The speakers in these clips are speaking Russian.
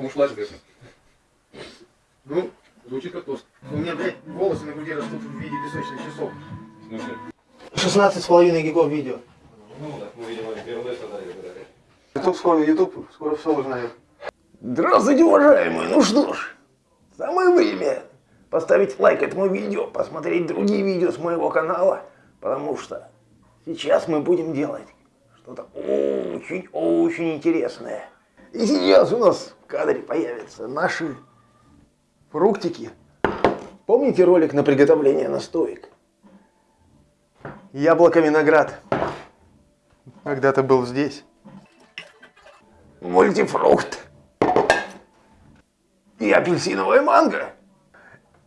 плохо мушлачка. Ну, Звучит как тост. у меня, блядь, волосы на груди растут в виде песочных часов. В смысле? 16 с половиной гигов видео. Ну, так мы, видимо, первый создали. Ютуб скоро, Ютуб скоро все узнает. Здравствуйте, уважаемые! Ну что ж, самое время поставить лайк этому видео, посмотреть другие видео с моего канала, потому что сейчас мы будем делать что-то очень-очень интересное. И сейчас у нас в кадре появятся наши фруктики. Помните ролик на приготовление настоек? Яблоко-виноград. Когда-то был здесь. мультифрукт и апельсиновая манго.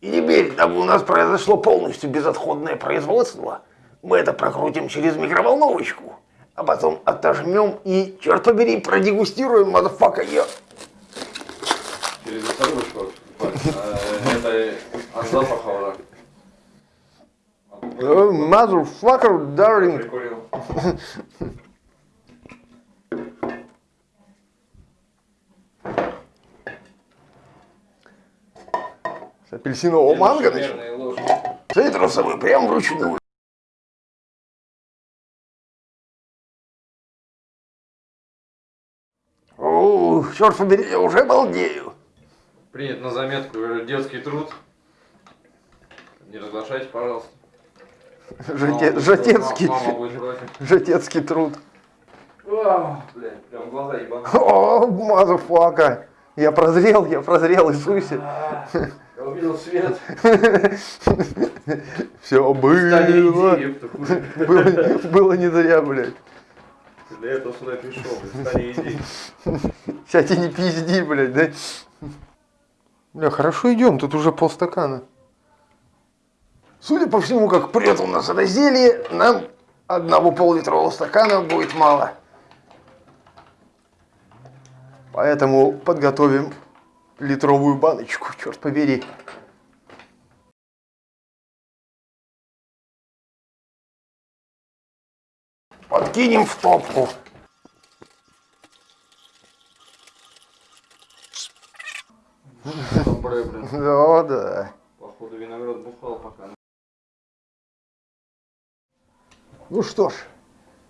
И теперь, дабы у нас произошло полностью безотходное производство, мы это прокрутим через микроволновочку, а потом отожмем и, черт побери, продегустируем, motherfucker, yeah. Через. Э, Это от запаха уже. Motherfucker, darling. Прикурил. С апельсинового манго ложки. Цитрусовый, прям вручную. Черт побери, я уже балдею. Принят на заметку э, детский труд. Не разглашайте, пожалуйста. Жете- против. жатецкий труд. Блядь, прям глаза ебаные. О, motherfucker. Я прозрел, я прозрел, Иисусе. Я увидел свет. Все. Было, было не зря, блядь. Для этого сюда и пришел, блядь. Встань и иди. Не пизди, блядь, да? Бля, хорошо идем, тут уже полстакана. Судя по всему, как прет у нас это зелье, нам одного пол-литрового стакана будет мало. Поэтому подготовим литровую баночку, черт побери. Подкинем в топку. Да, да. Походу виноград бухал пока. Ну что ж,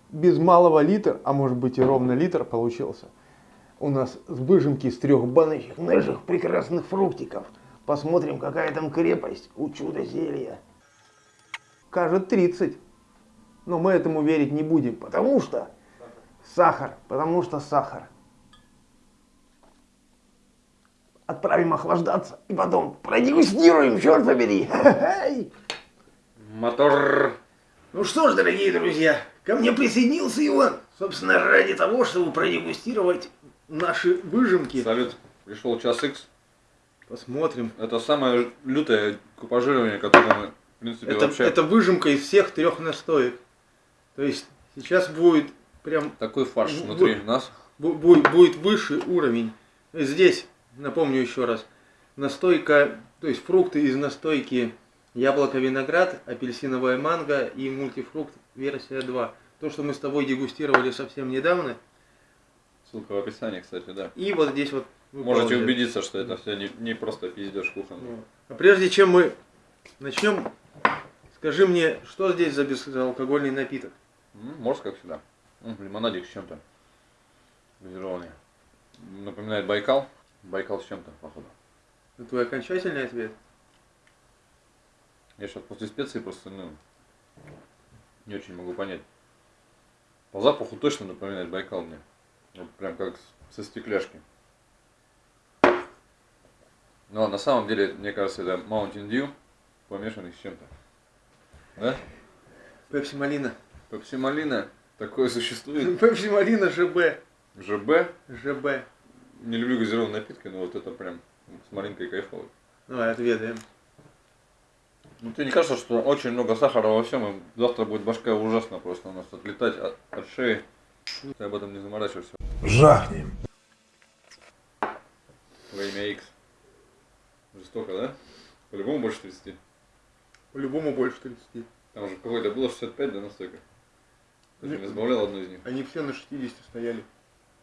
без малого литр, а может быть и ровно литр получился. У нас с выжимки из трех баночек Наших прекрасных фруктиков. Посмотрим, какая там крепость у чудо-зелья. Кажет 30. Но мы этому верить не будем, Потому что Сахар, потому что сахар. Отправим охлаждаться и потом продегустируем, черт побери. Мотор. Ну что ж, дорогие друзья, ко мне присоединился Иван. Собственно, ради того, чтобы продегустировать наши выжимки. Салют. Пришел час X. Посмотрим. Это самое лютое купажирование, которое мы, в принципе, Это, вообще... это выжимка из всех трех настоек. То есть сейчас будет прям Такой фарш внутри нас. бу- будет, будет выше уровень. Здесь, напомню еще раз, настойка, то есть фрукты из настойки яблоко-виноград, апельсиновая манго и мультифрукт версия 2. То, что мы с тобой дегустировали совсем недавно. Ссылка в описании, кстати, да. И вот здесь вот Можете выполнили. убедиться, что это все не, не просто пиздеж кухонный. Ну, А прежде чем мы начнем, скажи мне, что здесь за безалкогольный напиток? Морс, как всегда. Лимонадик с чем-то. Газированный. Напоминает Байкал. Байкал с чем-то, походу. Это твой окончательный ответ? Я сейчас после специй просто, ну, не очень могу понять. По запаху точно напоминает Байкал мне. Вот прям как со стекляшки. Но на самом деле, мне кажется, это Mountain Dew, помешанный с чем-то. Да? Пепси Малина. Пепси Малина, такое существует. Пепси Малина ЖБ. ЖБ, ЖБ. Не люблю газированные напитки, но вот это прям с малинкой кайфово. Давай отведаем. Ну тебе не кажется, что очень много сахара во всем, и завтра будет башка ужасно просто у нас отлетать от, от шеи. Ты об этом не заморачиваешься. Жахнем. Во имя X. Жестоко, да? По-любому больше 30. По-любому больше 30. Там же какой-то было 65, да, настойка? Ты не избавлял одну из них. Они все на 60 стояли.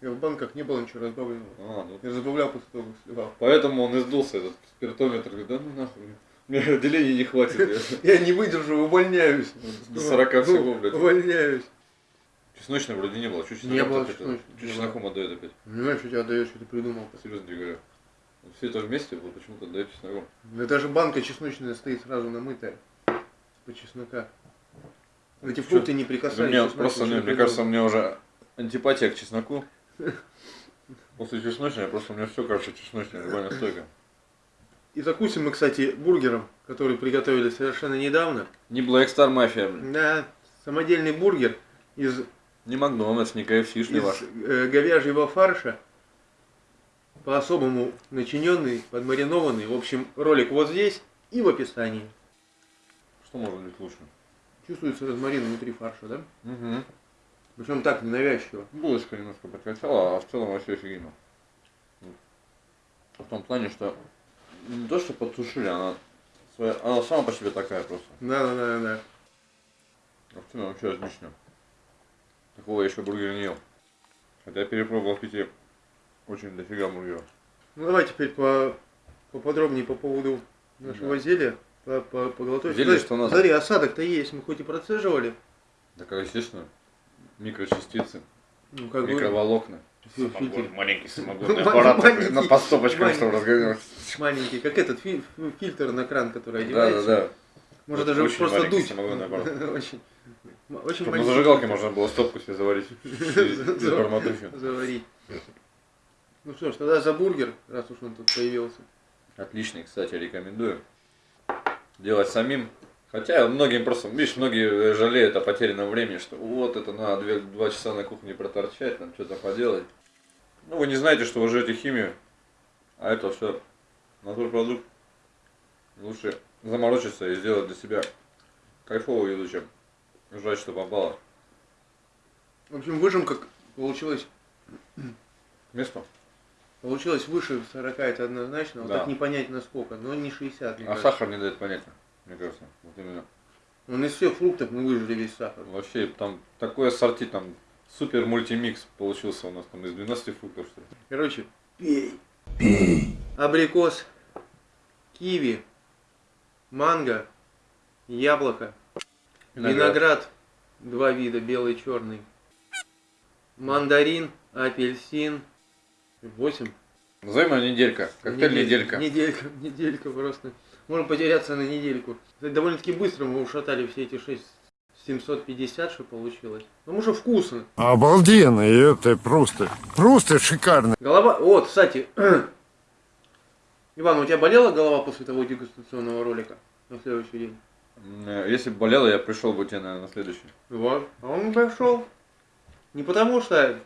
Я в банках не было ничего разбавленного. А, ну, Я разбавлял после того, как сливал. Поэтому он и сдулся, этот спиртометр. Говорит, да ну нахуй. Мне отделения не хватит. я не выдержу, увольняюсь. До 40 всего, блядь. Увольняюсь. Чесночной вроде не было. Чуть Не было не чесноком отдает опять. Понимаешь, что тебя отдаешь, что ты придумал. Серьезно тебе говорю. Все это вместе вот почему-то отдает чесноком. Да даже банка чесночная стоит сразу намытая. По чеснока. Эти фрукты не Да прикасались. мне просто, мне, не кажется, мне уже антипатия к чесноку. После чесночной, просто у меня все кажется чесночной, любая настойка. И закусим мы, кстати, бургером, который приготовили совершенно недавно. Не Black Star Mafia, блин. Да, самодельный бургер из, Не Макдональдс, не KFC-шный из ваш. э, говяжьего фарша. По-особому начиненный, подмаринованный. В общем, ролик вот здесь и в описании. Что может быть лучше? Чувствуется розмарин внутри фарша, да? Угу. Причем так ненавязчиво. Булочка немножко подкачала, а в целом вообще офигенно. В том плане, что не то, что подсушили, она, своя, она сама по себе такая просто. Да, да, да, да. А в целом вообще отлично. Такого я еще бургера не ел. Хотя я перепробовал в Питере очень дофига бургеров. Ну давай теперь по, поподробнее по поводу нашего Да. зелья. По, по, по. Зелье, Смотри, что надо. Смотри, осадок-то есть, мы хоть и процеживали. Так, естественно, микрочастицы, Ну, как микроволокна. Самогон, маленький самогонный аппарат на маленький. чтобы разгоняться. маленький, как этот фи- фильтр на кран, который Да, да, одевается. да. Можно даже очень просто дуть. самогонный аппарат. Очень, очень Чтобы на маленький зажигалке фильтр можно было стопку себе заварить заварить. Ну что ж, тогда за бургер, раз уж он тут появился. Отличный, кстати, рекомендую. Делать самим. Хотя многим просто, видишь, многие жалеют о потерянном времени, что вот это надо две- два часа на кухне проторчать, там что-то поделать. Ну, вы не знаете, что вы жрете химию, а это все натурпродукт. Лучше заморочиться и сделать для себя кайфовую еду, чем жрать, что попало. В общем, выжимка получилась, Место. получилась выше 40, это однозначно. Вот Да. так не понять насколько, но не 60. мне А кажется. сахар не дает понятия, мне кажется. Вот именно. Он из всех фруктов мы выжили весь сахар. Вообще, там такой ассорти, там супер мультимикс получился у нас там из 12 фруктов, что ли. Короче, пей. Пей. Абрикос, киви, манго, яблоко, виноград, два вида, белый и черный, мандарин, апельсин, восемь. Назовем ее неделька. Коктейль Недель- неделька. Неделька, неделька просто. Можно потеряться на недельку. Довольно-таки быстро мы ушатали все эти шесть 750, что получилось. Ну, уже вкусно. Обалденно, и это просто, просто шикарно. Голова... Вот, кстати. Иван, у тебя болела голова после того дегустационного ролика? На следующий день? Э, Если бы болело, я пришел бы тебе, наверное, на следующий. Вот. А он пошел. Не потому что...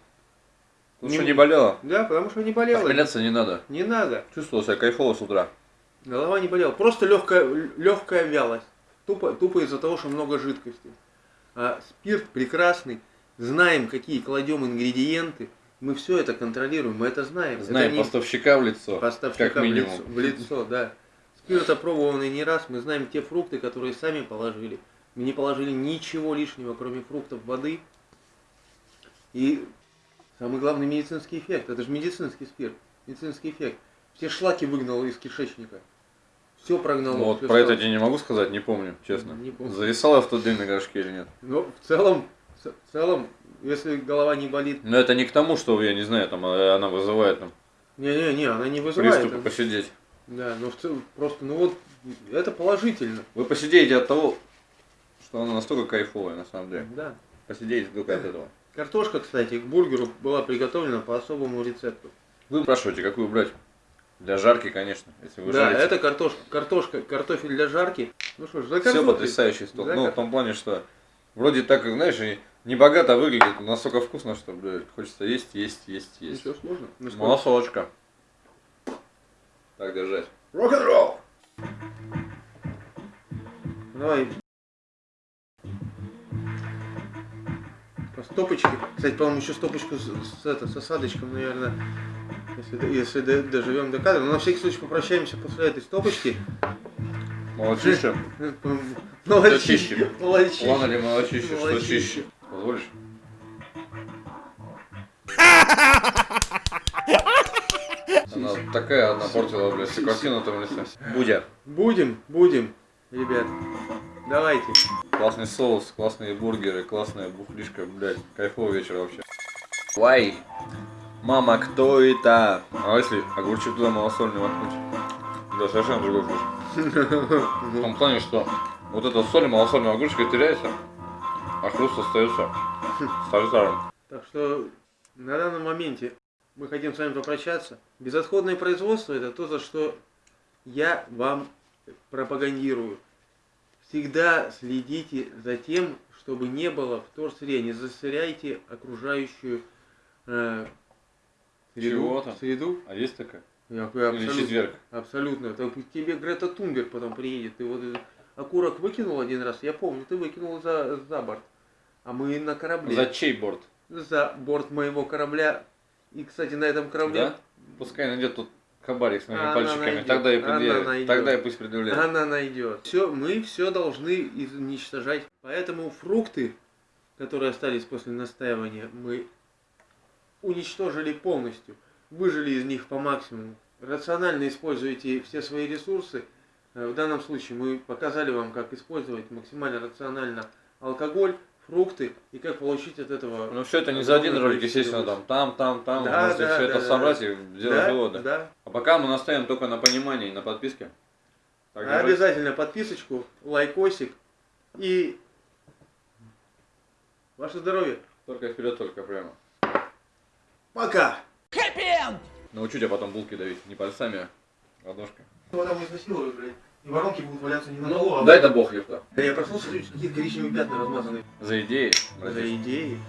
Потому Не- что не болело. Да, потому что не болела. Похмеляться не надо. Не надо. Чувствовал себя кайфово с утра. Голова не болела. Просто легкая, легкая вялость. Тупо, тупо из-за того, что много жидкости. А спирт прекрасный. Знаем, какие кладем ингредиенты. Мы все это контролируем, мы это знаем. Знаем это не поставщика в лицо. поставщика как минимум. В, лицо, в лицо, да. Спирт опробованный не раз. Мы знаем те фрукты, которые сами положили. Мы не положили ничего лишнего, кроме фруктов, воды. И самый главный медицинский эффект. Это же медицинский спирт. Медицинский эффект. Все шлаки выгнал из кишечника. Все прогнало. Ну, вот про это я не могу сказать, не помню, честно. Не помню. Зависал я в тот день на горшке или нет. Но в целом, в целом, если голова не болит, Но это не к тому, что, я не знаю, там э, она вызывает там, не-не-не, она не вызывает. приступы там. посидеть. Да, но в целом, просто, ну вот, это положительно. Вы посидеете от того, что она настолько кайфовая, на самом деле. Да. Посидите только от этого. Картошка, кстати, к бургеру была приготовлена по особому рецепту. Вы спрашиваете, какую брать? Для жарки, конечно, если вы да, жарите. это картошка, картошка, картофель для жарки. Ну что ж, за Все потрясающий стол. За Ну, в том плане, что вроде так, знаешь, и не богато выглядит, но настолько вкусно, что, блядь, хочется есть, есть, есть, есть. Ничего сложного. Ну? Малосолочка. Так держать. Рок-н-ролл! Давай. По стопочке. Кстати, по-моему, еще стопочку с, с, это, с осадочком, наверное, если, если до- доживем до кадра. Но на всякий случай попрощаемся после этой стопочки. Молочище. Молодчище. Молодчище. Ладно ли молочище, что чище? Позволишь? Такая одна портила, блядь, всю картину там лице. Будя. Будем, будем, ребят. Давайте. Классный соус, классные бургеры, классная бухлишка, блядь. Кайфовый вечер вообще. Вай. Мама, кто это? А если огурчик туда малосольный воткнуть? Да, совершенно другой вкус. В том плане, что вот эта соль малосольного огурчика теряется, а хруст остается старым. Так что на данном моменте мы хотим с вами попрощаться. Безотходное производство это то, за что я вам пропагандирую. Всегда следите за тем, чтобы не было вторсырья, не засоряйте окружающую э, среду. Чего там? среду. А есть такая? Я- Или абсолютно- четверг? Абсолютно. Так к тебе Грета Тунберг потом приедет. Ты вот окурок выкинул один раз, я помню, ты выкинул за, за борт. А мы на корабле. За чей борт? За борт моего корабля. И, кстати, на этом корабле Да? Пускай найдет тут кабарик с моими Она пальчиками. найдет, Тогда и она предъявит. найдет. Тогда и пусть предъявляет. она найдет. Все, мы все должны уничтожать. Поэтому фрукты, которые остались после настаивания, мы уничтожили полностью. Выжили из них по максимуму. Рационально используйте все свои ресурсы. Э, В данном случае мы показали вам, как использовать максимально рационально алкоголь, фрукты и как получить от этого... Ну все это не за один ролик, естественно, там, там, там, там. Да, можете да, все да, это да, собрать да. и сделать да, выводы. да. А пока мы настоим только на понимании и на подписке. Так. Обязательно подписочку, лайкосик и ваше здоровье. Только вперед, только прямо. Пока! Научу тебя потом булки давить. Не пальцами, а ладошкой. Вода будет изнасиловать, блядь. И воронки будут валяться не на полу, а... Дай да бог, ёпта. Да я проснулся, какие-то коричневые пятна размазаны. За идеи, За идеи.